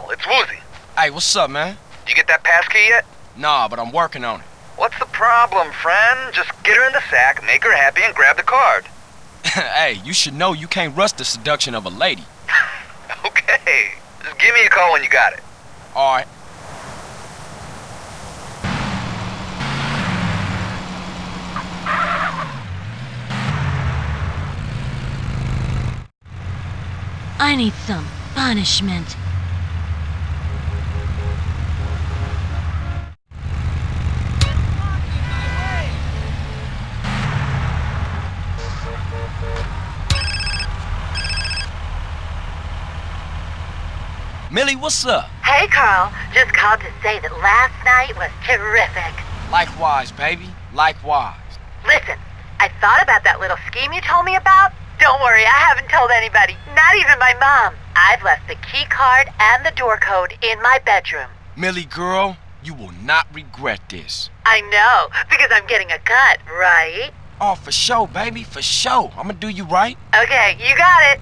Carl, it's Woozie. Hey, what's up, man? You get that passkey yet? Nah, but I'm working on it. What's the problem, friend? Just get her in the sack, make her happy, and grab the card. hey, you should know you can't rush the seduction of a lady. okay. Just give me a call when you got it. Alright. I need some punishment. Millie, what's up? Hey, Carl. Just called to say that last night was terrific. Likewise, baby. Likewise. Listen, I thought about that little scheme you told me about. Don't worry, I haven't told anybody, not even my mom. I've left the key card and the door code in my bedroom. Millie, girl, you will not regret this. I know, because I'm getting a cut, right? Oh, for sure, baby, for sure. I'ma do you right. Okay, you got it.